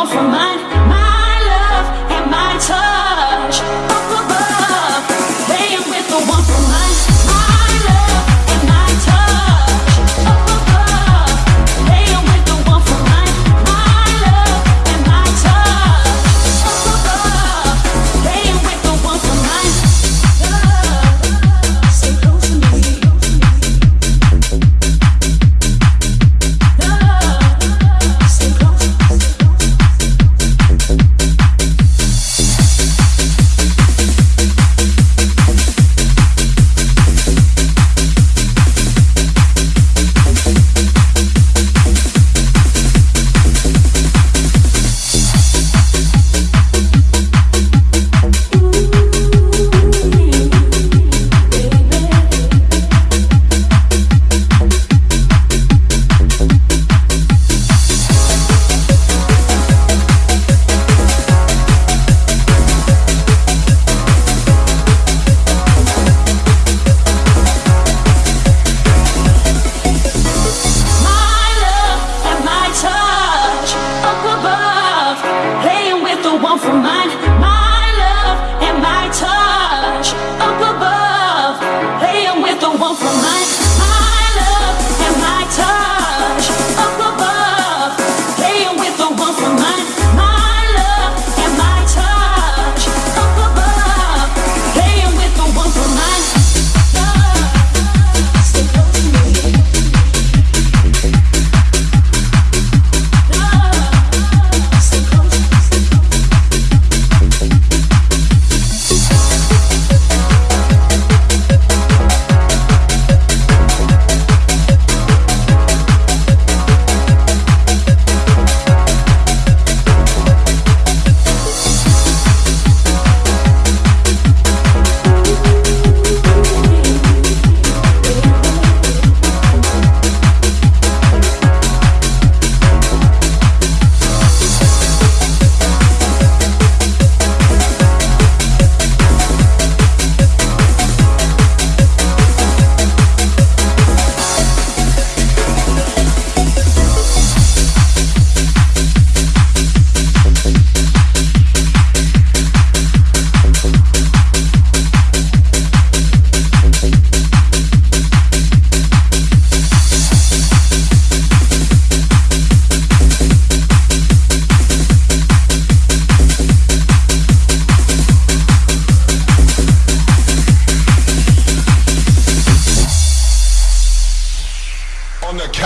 All for mine.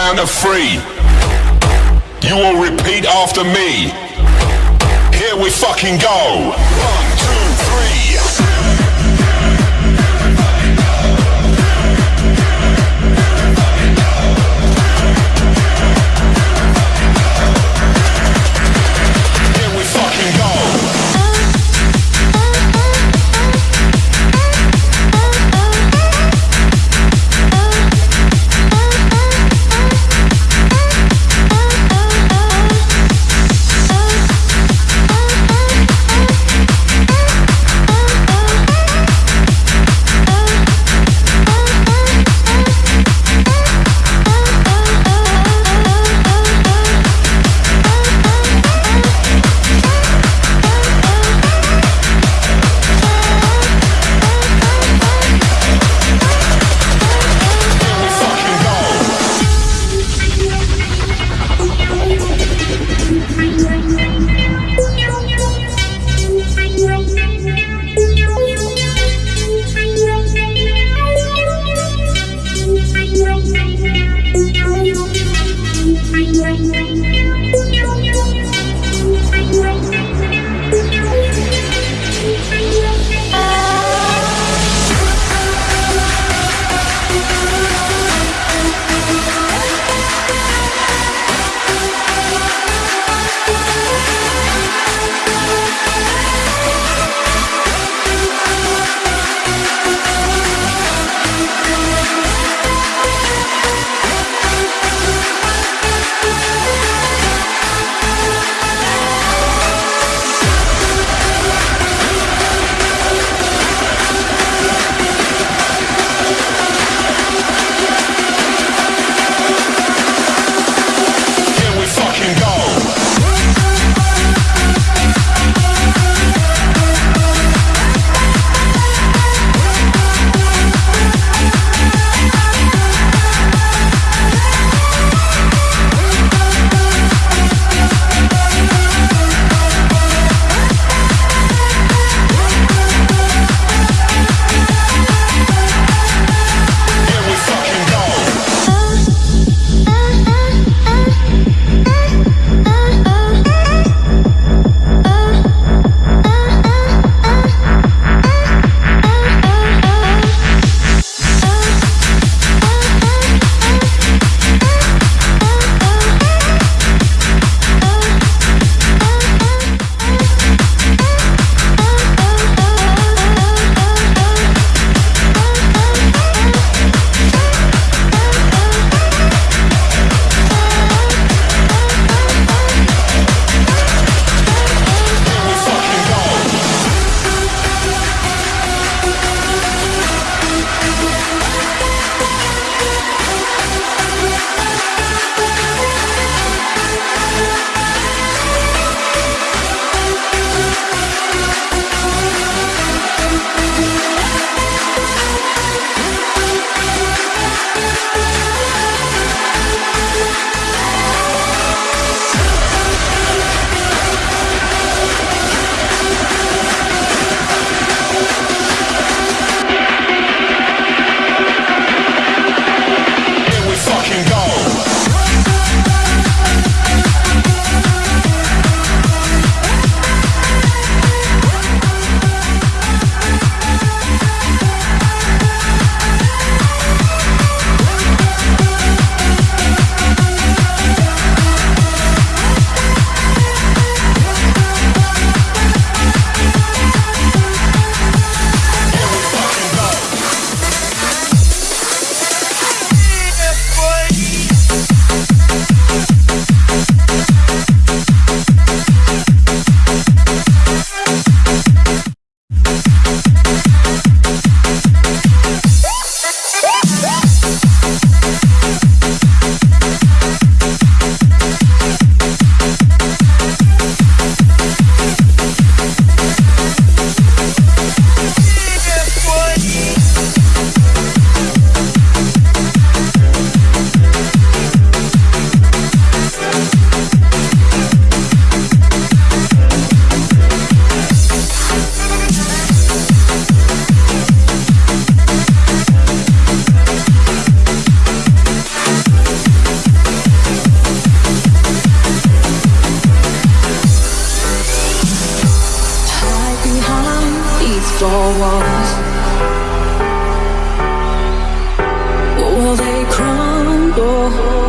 count of three. You will repeat after me. Here we fucking go. One, two.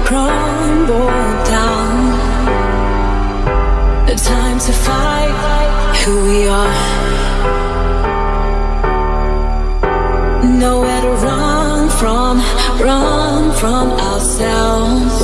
Crumble, down? The time to fight who we are. Nowhere to run from, run from ourselves.